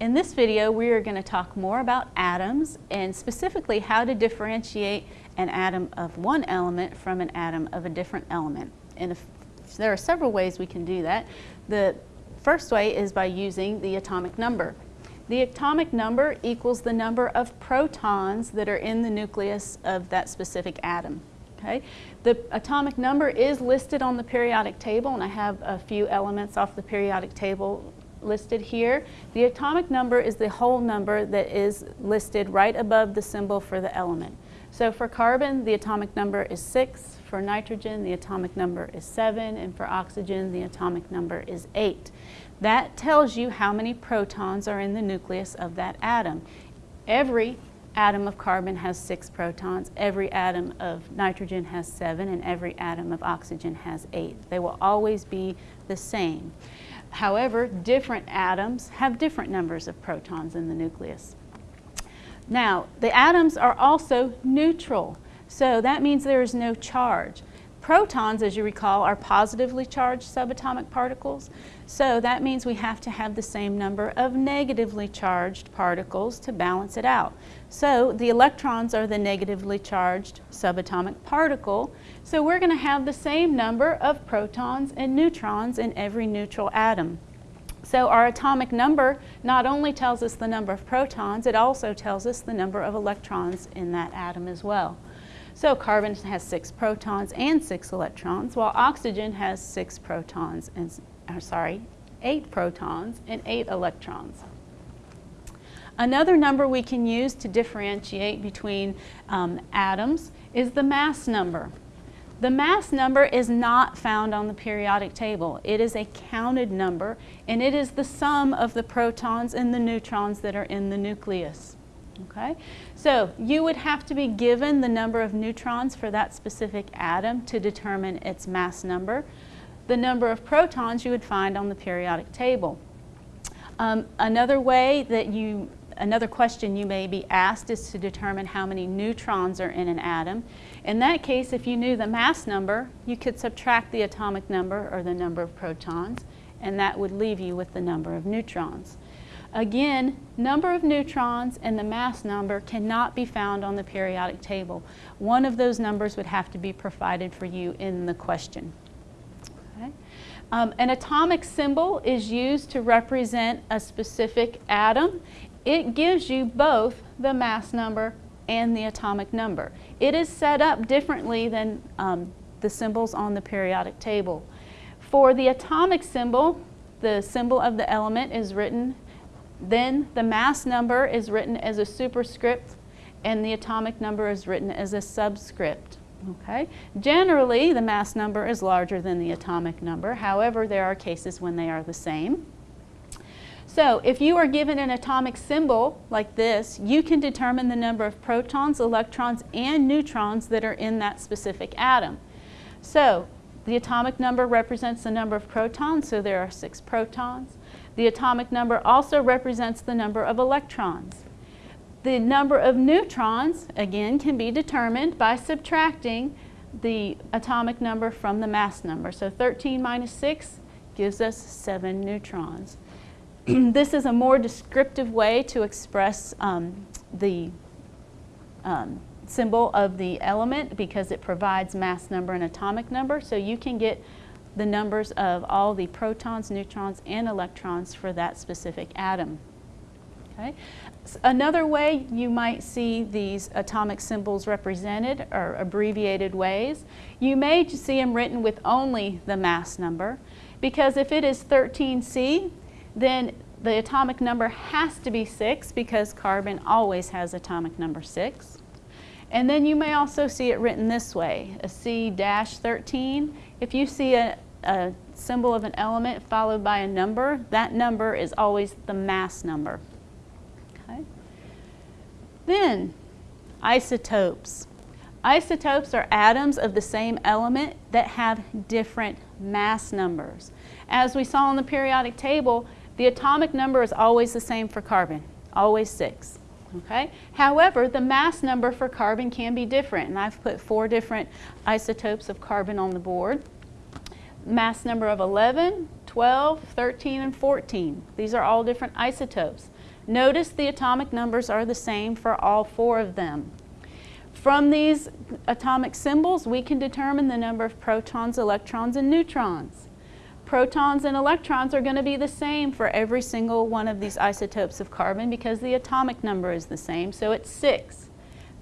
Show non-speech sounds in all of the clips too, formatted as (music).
In this video, we are going to talk more about atoms and specifically how to differentiate an atom of one element from an atom of a different element. And if, there are several ways we can do that. The first way is by using the atomic number. The atomic number equals the number of protons that are in the nucleus of that specific atom. Okay? The atomic number is listed on the periodic table and I have a few elements off the periodic table listed here. The atomic number is the whole number that is listed right above the symbol for the element. So for carbon, the atomic number is 6. For nitrogen, the atomic number is 7. And for oxygen, the atomic number is 8. That tells you how many protons are in the nucleus of that atom. Every atom of carbon has six protons, every atom of nitrogen has seven, and every atom of oxygen has eight. They will always be the same. However, different atoms have different numbers of protons in the nucleus. Now, the atoms are also neutral, so that means there is no charge. Protons, as you recall, are positively charged subatomic particles, so that means we have to have the same number of negatively charged particles to balance it out. So the electrons are the negatively charged subatomic particle, so we're going to have the same number of protons and neutrons in every neutral atom. So our atomic number not only tells us the number of protons, it also tells us the number of electrons in that atom as well. So carbon has six protons and six electrons, while oxygen has six protons and, uh, sorry, eight protons and eight electrons. Another number we can use to differentiate between um, atoms is the mass number. The mass number is not found on the periodic table. It is a counted number and it is the sum of the protons and the neutrons that are in the nucleus. Okay, so you would have to be given the number of neutrons for that specific atom to determine its mass number. The number of protons you would find on the periodic table. Um, another way that you, another question you may be asked is to determine how many neutrons are in an atom. In that case, if you knew the mass number, you could subtract the atomic number or the number of protons, and that would leave you with the number of neutrons. Again, number of neutrons and the mass number cannot be found on the periodic table. One of those numbers would have to be provided for you in the question. Okay. Um, an atomic symbol is used to represent a specific atom. It gives you both the mass number and the atomic number. It is set up differently than um, the symbols on the periodic table. For the atomic symbol, the symbol of the element is written then the mass number is written as a superscript and the atomic number is written as a subscript. Okay? Generally, the mass number is larger than the atomic number. However, there are cases when they are the same. So if you are given an atomic symbol like this, you can determine the number of protons, electrons, and neutrons that are in that specific atom. So the atomic number represents the number of protons, so there are six protons. The atomic number also represents the number of electrons. The number of neutrons, again, can be determined by subtracting the atomic number from the mass number. So 13 minus 6 gives us 7 neutrons. (clears throat) this is a more descriptive way to express um, the um, symbol of the element because it provides mass number and atomic number. So you can get the numbers of all the protons, neutrons, and electrons for that specific atom. Okay. Another way you might see these atomic symbols represented or abbreviated ways, you may see them written with only the mass number because if it is 13C, then the atomic number has to be 6 because carbon always has atomic number 6. And then you may also see it written this way, a C-13. If you see a, a symbol of an element followed by a number, that number is always the mass number. Okay. Then, isotopes. Isotopes are atoms of the same element that have different mass numbers. As we saw on the periodic table, the atomic number is always the same for carbon, always 6. Okay? However, the mass number for carbon can be different, and I've put four different isotopes of carbon on the board mass number of 11, 12, 13, and 14. These are all different isotopes. Notice the atomic numbers are the same for all four of them. From these atomic symbols, we can determine the number of protons, electrons, and neutrons. Protons and electrons are going to be the same for every single one of these isotopes of carbon because the atomic number is the same, so it's 6.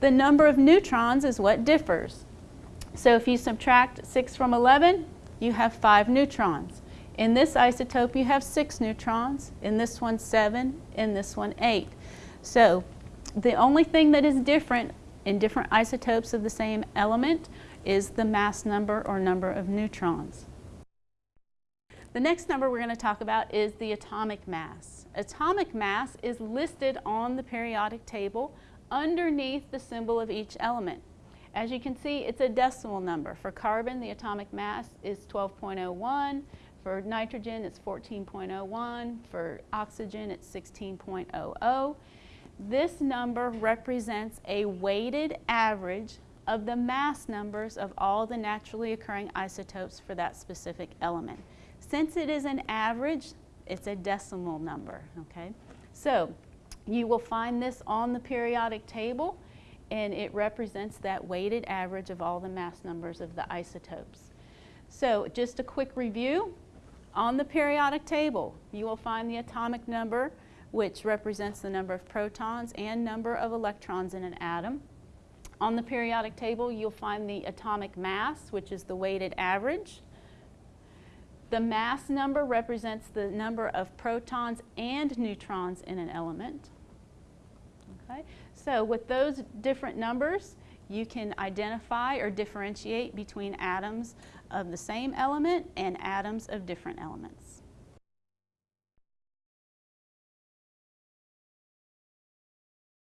The number of neutrons is what differs. So if you subtract 6 from 11, you have 5 neutrons. In this isotope, you have six neutrons. In this one, seven. In this one, eight. So the only thing that is different in different isotopes of the same element is the mass number or number of neutrons. The next number we're going to talk about is the atomic mass. Atomic mass is listed on the periodic table underneath the symbol of each element. As you can see, it's a decimal number. For carbon, the atomic mass is 12.01. For nitrogen, it's 14.01. For oxygen, it's 16.00. This number represents a weighted average of the mass numbers of all the naturally occurring isotopes for that specific element. Since it is an average, it's a decimal number, okay? So you will find this on the periodic table and it represents that weighted average of all the mass numbers of the isotopes. So just a quick review. On the periodic table, you will find the atomic number, which represents the number of protons and number of electrons in an atom. On the periodic table, you'll find the atomic mass, which is the weighted average. The mass number represents the number of protons and neutrons in an element. Okay? So with those different numbers, you can identify or differentiate between atoms of the same element and atoms of different elements.